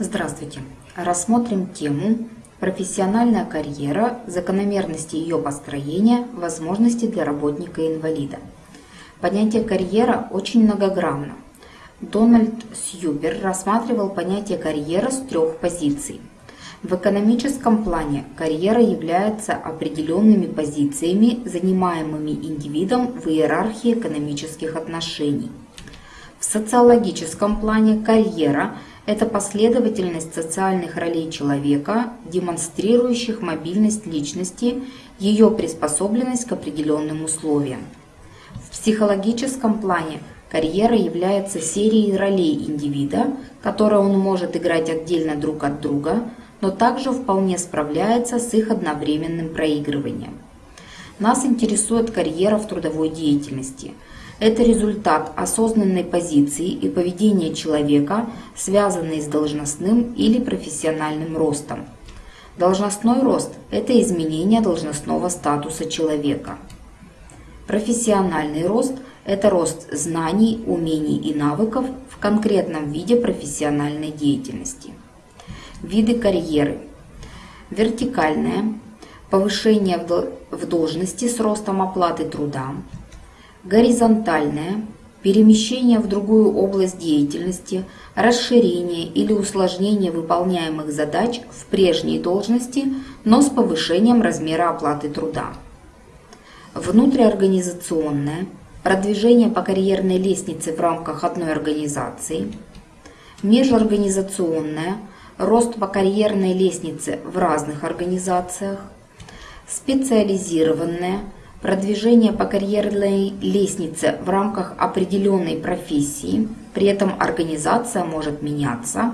Здравствуйте! Рассмотрим тему «Профессиональная карьера, закономерности ее построения, возможности для работника-инвалида». Понятие «карьера» очень многогранно. Дональд Сьюбер рассматривал понятие «карьера» с трех позиций. В экономическом плане карьера является определенными позициями, занимаемыми индивидом в иерархии экономических отношений. В социологическом плане карьера – это последовательность социальных ролей человека, демонстрирующих мобильность личности, ее приспособленность к определенным условиям. В психологическом плане карьера является серией ролей индивида, которые он может играть отдельно друг от друга, но также вполне справляется с их одновременным проигрыванием. Нас интересует карьера в трудовой деятельности – это результат осознанной позиции и поведения человека, связанный с должностным или профессиональным ростом. Должностной рост – это изменение должностного статуса человека. Профессиональный рост – это рост знаний, умений и навыков в конкретном виде профессиональной деятельности. Виды карьеры. Вертикальная – повышение в должности с ростом оплаты труда, горизонтальное, перемещение в другую область деятельности, расширение или усложнение выполняемых задач в прежней должности, но с повышением размера оплаты труда. Внутриорганизационное, продвижение по карьерной лестнице в рамках одной организации. Межорганизационное, рост по карьерной лестнице в разных организациях. Специализированное – продвижение по карьерной лестнице в рамках определенной профессии, при этом организация может меняться,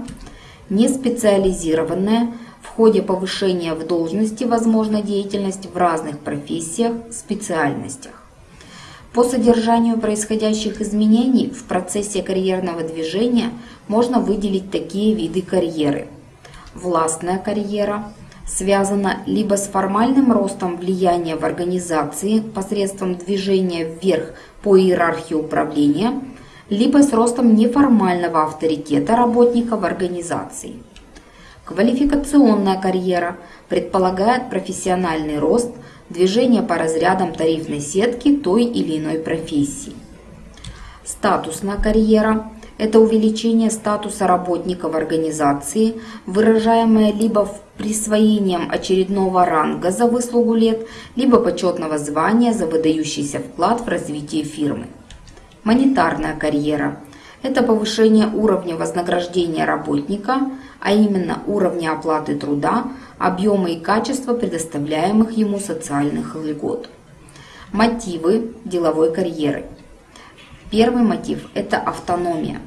неспециализированная, в ходе повышения в должности возможна деятельность в разных профессиях, специальностях. По содержанию происходящих изменений в процессе карьерного движения можно выделить такие виды карьеры. Властная карьера – связано либо с формальным ростом влияния в организации посредством движения вверх по иерархии управления, либо с ростом неформального авторитета работника в организации. Квалификационная карьера предполагает профессиональный рост, движение по разрядам тарифной сетки той или иной профессии. Статусная карьера это увеличение статуса работника в организации, выражаемое либо присвоением очередного ранга за выслугу лет, либо почетного звания за выдающийся вклад в развитие фирмы. Монетарная карьера – это повышение уровня вознаграждения работника, а именно уровня оплаты труда, объема и качества предоставляемых ему социальных льгот. Мотивы деловой карьеры – Первый мотив – это автономия.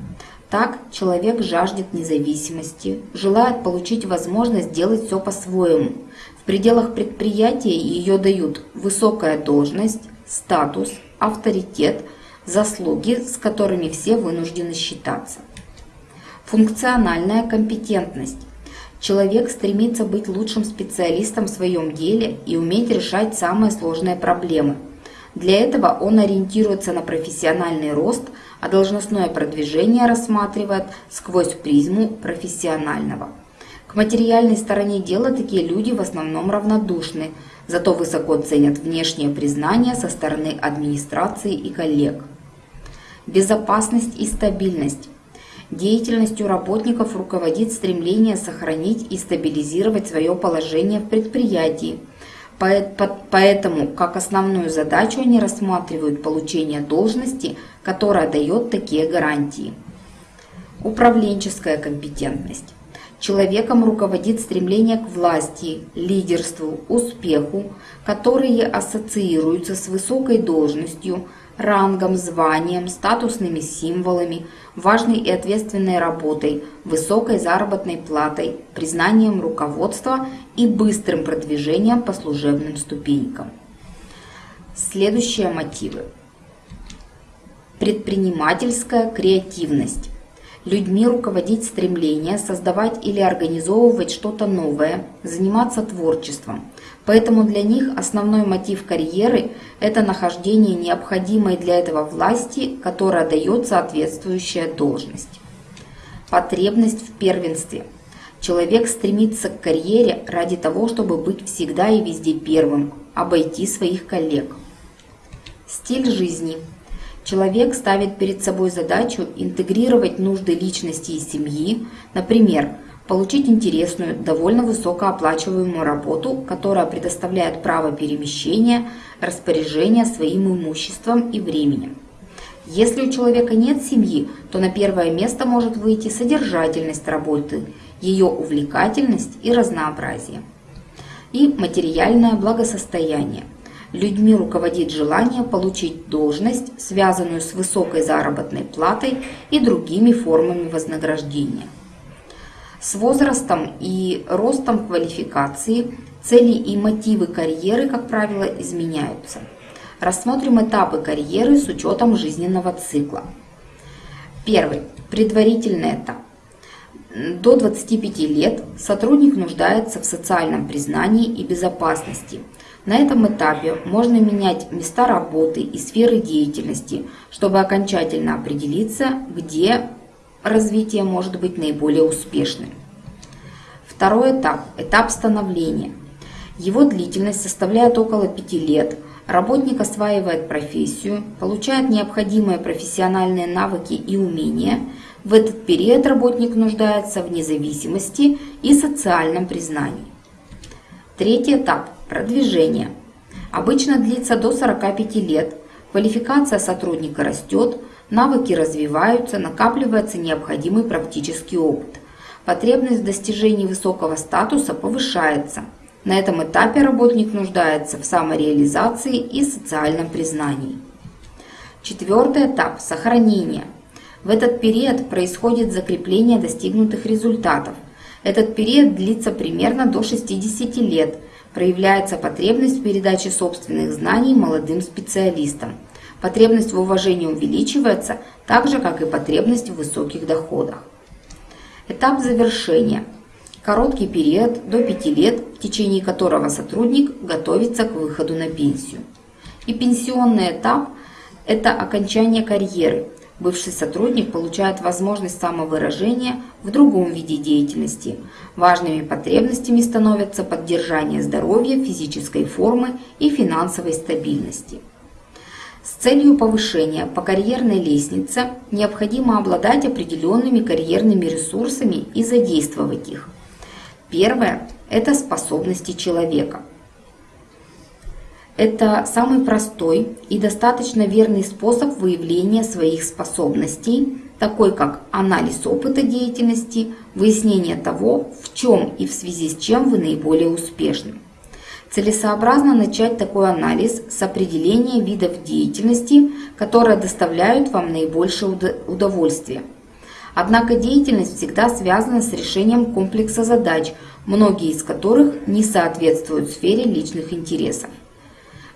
Так человек жаждет независимости, желает получить возможность делать все по-своему. В пределах предприятия ее дают высокая должность, статус, авторитет, заслуги, с которыми все вынуждены считаться. Функциональная компетентность. Человек стремится быть лучшим специалистом в своем деле и уметь решать самые сложные проблемы – для этого он ориентируется на профессиональный рост, а должностное продвижение рассматривает сквозь призму профессионального. К материальной стороне дела такие люди в основном равнодушны, зато высоко ценят внешнее признание со стороны администрации и коллег. Безопасность и стабильность. Деятельностью работников руководит стремление сохранить и стабилизировать свое положение в предприятии – Поэтому как основную задачу они рассматривают получение должности, которая дает такие гарантии. Управленческая компетентность. Человеком руководит стремление к власти, лидерству, успеху, которые ассоциируются с высокой должностью, рангом, званием, статусными символами, важной и ответственной работой, высокой заработной платой, признанием руководства и быстрым продвижением по служебным ступенькам. Следующие мотивы. Предпринимательская креативность. Людьми руководить стремление создавать или организовывать что-то новое, заниматься творчеством. Поэтому для них основной мотив карьеры – это нахождение необходимой для этого власти, которая дает соответствующая должность. Потребность в первенстве. Человек стремится к карьере ради того, чтобы быть всегда и везде первым, обойти своих коллег. Стиль жизни. Человек ставит перед собой задачу интегрировать нужды личности и семьи, например, получить интересную, довольно высокооплачиваемую работу, которая предоставляет право перемещения, распоряжения своим имуществом и временем. Если у человека нет семьи, то на первое место может выйти содержательность работы, ее увлекательность и разнообразие. И материальное благосостояние. Людьми руководит желание получить должность, связанную с высокой заработной платой и другими формами вознаграждения. С возрастом и ростом квалификации цели и мотивы карьеры, как правило, изменяются. Рассмотрим этапы карьеры с учетом жизненного цикла. Первый. Предварительный этап. До 25 лет сотрудник нуждается в социальном признании и безопасности. На этом этапе можно менять места работы и сферы деятельности, чтобы окончательно определиться, где развитие может быть наиболее успешным. Второй этап – этап становления. Его длительность составляет около 5 лет. Работник осваивает профессию, получает необходимые профессиональные навыки и умения. В этот период работник нуждается в независимости и социальном признании. Третий этап – продвижение. Обычно длится до 45 лет. Квалификация сотрудника растет, навыки развиваются, накапливается необходимый практический опыт. Потребность в достижении высокого статуса повышается. На этом этапе работник нуждается в самореализации и социальном признании. Четвертый этап – сохранение. В этот период происходит закрепление достигнутых результатов. Этот период длится примерно до 60 лет. Проявляется потребность в передаче собственных знаний молодым специалистам – Потребность в уважении увеличивается, так же, как и потребность в высоких доходах. Этап завершения. Короткий период до 5 лет, в течение которого сотрудник готовится к выходу на пенсию. И пенсионный этап – это окончание карьеры. Бывший сотрудник получает возможность самовыражения в другом виде деятельности. Важными потребностями становятся поддержание здоровья, физической формы и финансовой стабильности. С целью повышения по карьерной лестнице необходимо обладать определенными карьерными ресурсами и задействовать их. Первое – это способности человека. Это самый простой и достаточно верный способ выявления своих способностей, такой как анализ опыта деятельности, выяснение того, в чем и в связи с чем вы наиболее успешны. Целесообразно начать такой анализ с определения видов деятельности, которые доставляют вам наибольшее удовольствие. Однако деятельность всегда связана с решением комплекса задач, многие из которых не соответствуют сфере личных интересов.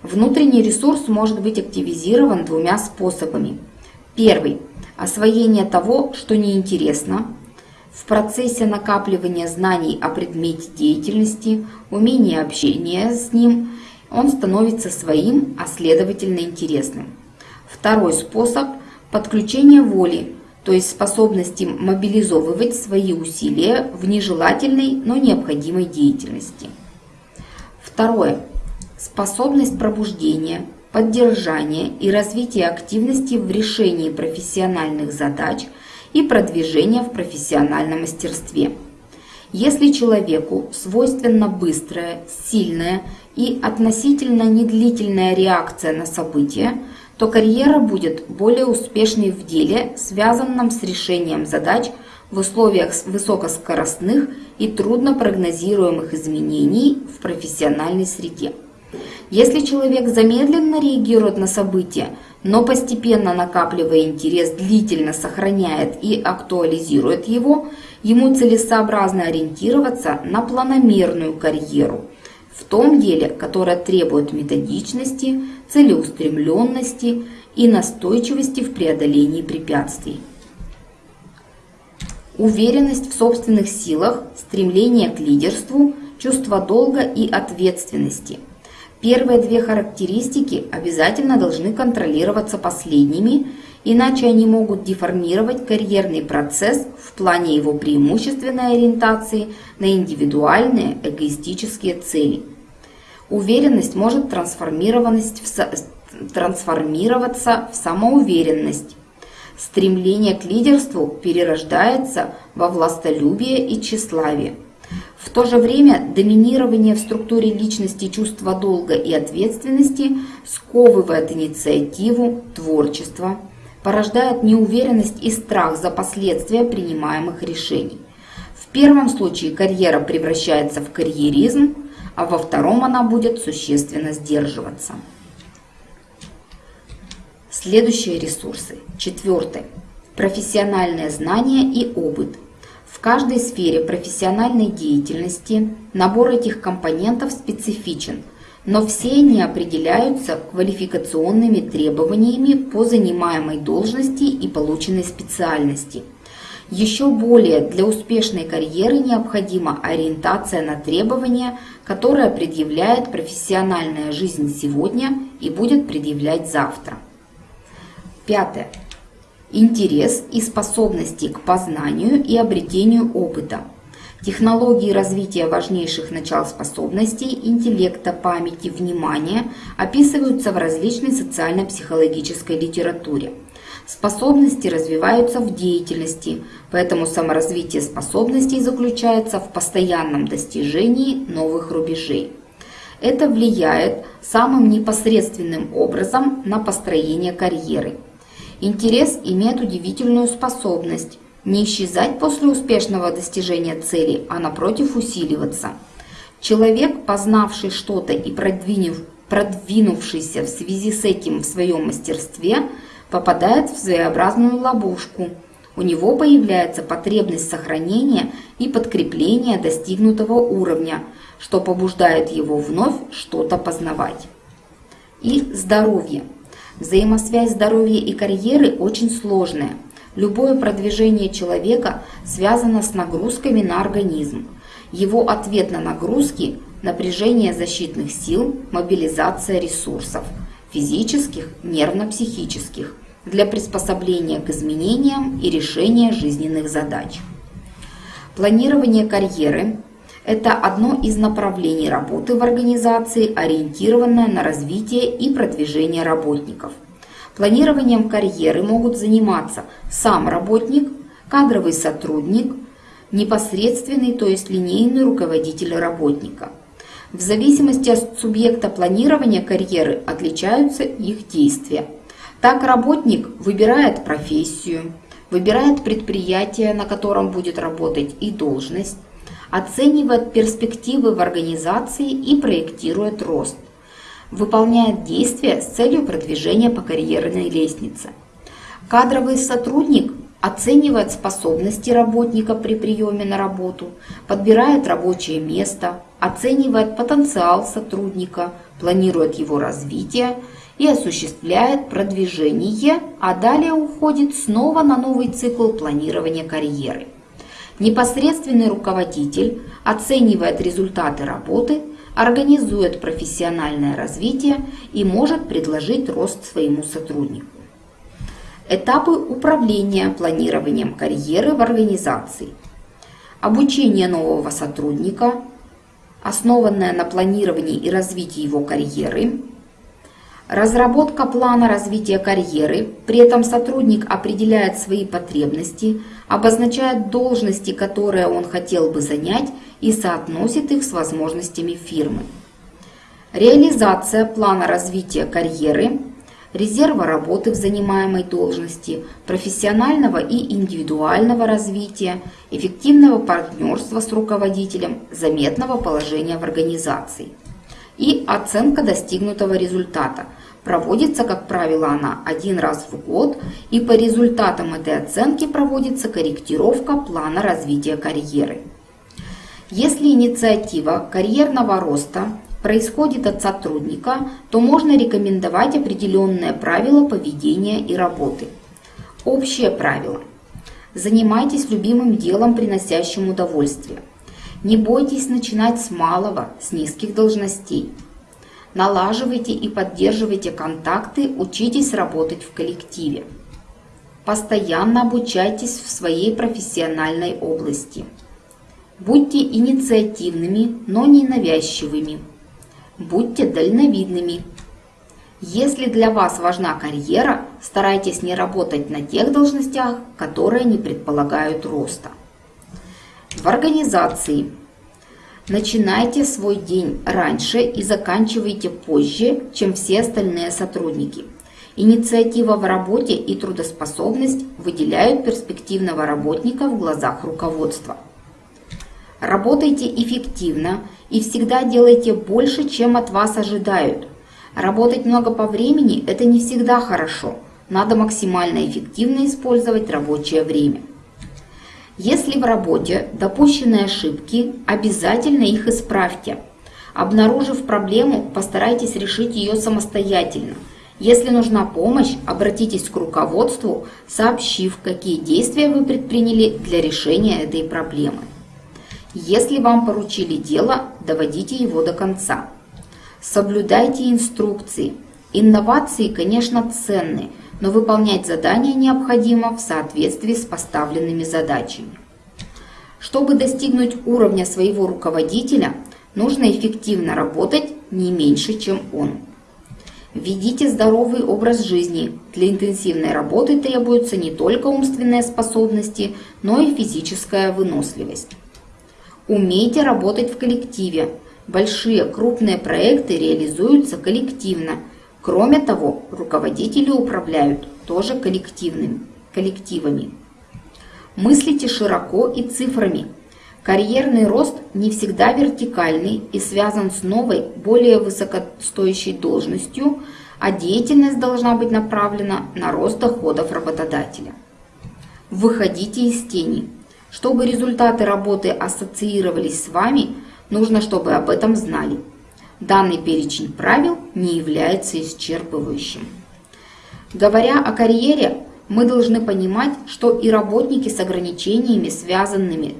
Внутренний ресурс может быть активизирован двумя способами. Первый – освоение того, что неинтересно, в процессе накапливания знаний о предмете деятельности, умения общения с ним, он становится своим, а следовательно интересным. Второй способ – подключение воли, то есть способности мобилизовывать свои усилия в нежелательной, но необходимой деятельности. Второе – способность пробуждения, поддержания и развития активности в решении профессиональных задач – и продвижения в профессиональном мастерстве. Если человеку свойственна быстрая, сильная и относительно недлительная реакция на события, то карьера будет более успешной в деле, связанном с решением задач в условиях высокоскоростных и трудно прогнозируемых изменений в профессиональной среде. Если человек замедленно реагирует на события, но постепенно накапливая интерес, длительно сохраняет и актуализирует его, ему целесообразно ориентироваться на планомерную карьеру в том деле, которое требует методичности, целеустремленности и настойчивости в преодолении препятствий. Уверенность в собственных силах, стремление к лидерству, чувство долга и ответственности – Первые две характеристики обязательно должны контролироваться последними иначе они могут деформировать карьерный процесс в плане его преимущественной ориентации на индивидуальные эгоистические цели. Уверенность может трансформироваться в самоуверенность. Стремление к лидерству перерождается во властолюбие и тщеславие. В то же время доминирование в структуре личности чувства долга и ответственности сковывает инициативу, творчество, порождает неуверенность и страх за последствия принимаемых решений. В первом случае карьера превращается в карьеризм, а во втором она будет существенно сдерживаться. Следующие ресурсы. Четвертое. Профессиональные знания и опыт – в каждой сфере профессиональной деятельности набор этих компонентов специфичен, но все они определяются квалификационными требованиями по занимаемой должности и полученной специальности. Еще более для успешной карьеры необходима ориентация на требования, которые предъявляет профессиональная жизнь сегодня и будет предъявлять завтра. Пятое интерес и способности к познанию и обретению опыта, технологии развития важнейших начал способностей, интеллекта, памяти, внимания описываются в различной социально-психологической литературе. Способности развиваются в деятельности, поэтому саморазвитие способностей заключается в постоянном достижении новых рубежей. Это влияет самым непосредственным образом на построение карьеры – Интерес имеет удивительную способность не исчезать после успешного достижения цели, а напротив усиливаться. Человек, познавший что-то и продвинув, продвинувшийся в связи с этим в своем мастерстве, попадает в своеобразную ловушку. У него появляется потребность сохранения и подкрепления достигнутого уровня, что побуждает его вновь что-то познавать. И здоровье. Взаимосвязь здоровья и карьеры очень сложная. Любое продвижение человека связано с нагрузками на организм. Его ответ на нагрузки – напряжение защитных сил, мобилизация ресурсов – физических, нервно-психических – для приспособления к изменениям и решения жизненных задач. Планирование карьеры – это одно из направлений работы в организации, ориентированное на развитие и продвижение работников. Планированием карьеры могут заниматься сам работник, кадровый сотрудник, непосредственный, то есть линейный руководитель работника. В зависимости от субъекта планирования карьеры отличаются их действия. Так работник выбирает профессию, выбирает предприятие, на котором будет работать и должность, оценивает перспективы в организации и проектирует рост – выполняет действия с целью продвижения по карьерной лестнице. Кадровый сотрудник оценивает способности работника при приеме на работу, подбирает рабочее место, оценивает потенциал сотрудника, планирует его развитие и осуществляет продвижение, а далее уходит снова на новый цикл планирования карьеры. Непосредственный руководитель оценивает результаты работы организует профессиональное развитие и может предложить рост своему сотруднику. Этапы управления планированием карьеры в организации. Обучение нового сотрудника, основанное на планировании и развитии его карьеры. Разработка плана развития карьеры, при этом сотрудник определяет свои потребности, обозначает должности, которые он хотел бы занять и соотносит их с возможностями фирмы. Реализация плана развития карьеры, резерва работы в занимаемой должности, профессионального и индивидуального развития, эффективного партнерства с руководителем, заметного положения в организации. И оценка достигнутого результата. Проводится, как правило, она один раз в год, и по результатам этой оценки проводится корректировка плана развития карьеры. Если инициатива карьерного роста происходит от сотрудника, то можно рекомендовать определенные правила поведения и работы. Общее правило. Занимайтесь любимым делом, приносящим удовольствие. Не бойтесь начинать с малого, с низких должностей. Налаживайте и поддерживайте контакты, учитесь работать в коллективе. Постоянно обучайтесь в своей профессиональной области. Будьте инициативными, но не навязчивыми. Будьте дальновидными. Если для вас важна карьера, старайтесь не работать на тех должностях, которые не предполагают роста. В организации начинайте свой день раньше и заканчивайте позже, чем все остальные сотрудники. Инициатива в работе и трудоспособность выделяют перспективного работника в глазах руководства. Работайте эффективно и всегда делайте больше, чем от вас ожидают. Работать много по времени – это не всегда хорошо. Надо максимально эффективно использовать рабочее время. Если в работе допущены ошибки, обязательно их исправьте. Обнаружив проблему, постарайтесь решить ее самостоятельно – если нужна помощь, обратитесь к руководству, сообщив, какие действия вы предприняли для решения этой проблемы. Если вам поручили дело, доводите его до конца. Соблюдайте инструкции. Инновации, конечно, ценны, но выполнять задания необходимо в соответствии с поставленными задачами. Чтобы достигнуть уровня своего руководителя, нужно эффективно работать не меньше, чем он. Ведите здоровый образ жизни. Для интенсивной работы требуются не только умственные способности, но и физическая выносливость. Умейте работать в коллективе. Большие крупные проекты реализуются коллективно. Кроме того, руководители управляют тоже коллективными, коллективами. Мыслите широко и цифрами – Карьерный рост не всегда вертикальный и связан с новой, более высокостоящей должностью, а деятельность должна быть направлена на рост доходов работодателя. Выходите из тени. Чтобы результаты работы ассоциировались с вами, нужно, чтобы об этом знали. Данный перечень правил не является исчерпывающим. Говоря о карьере, мы должны понимать, что и работники с ограничениями, связанными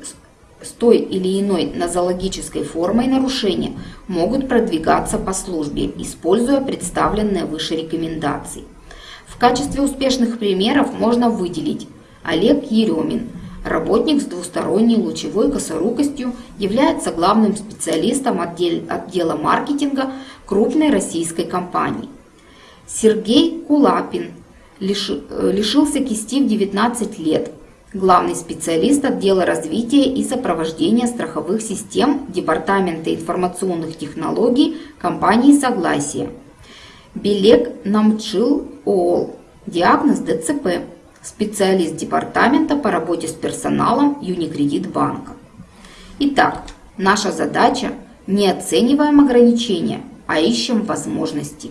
с той или иной нозологической формой нарушения могут продвигаться по службе, используя представленные выше рекомендации. В качестве успешных примеров можно выделить Олег Еремин, работник с двусторонней лучевой косорукостью, является главным специалистом отдела маркетинга крупной российской компании. Сергей Кулапин э, лишился кисти в 19 лет, главный специалист отдела развития и сопровождения страховых систем Департамента информационных технологий компании «Согласие». Белек Намчил ООЛ. Диагноз ДЦП. Специалист департамента по работе с персоналом Юникредит банка. Итак, наша задача – не оцениваем ограничения, а ищем возможности.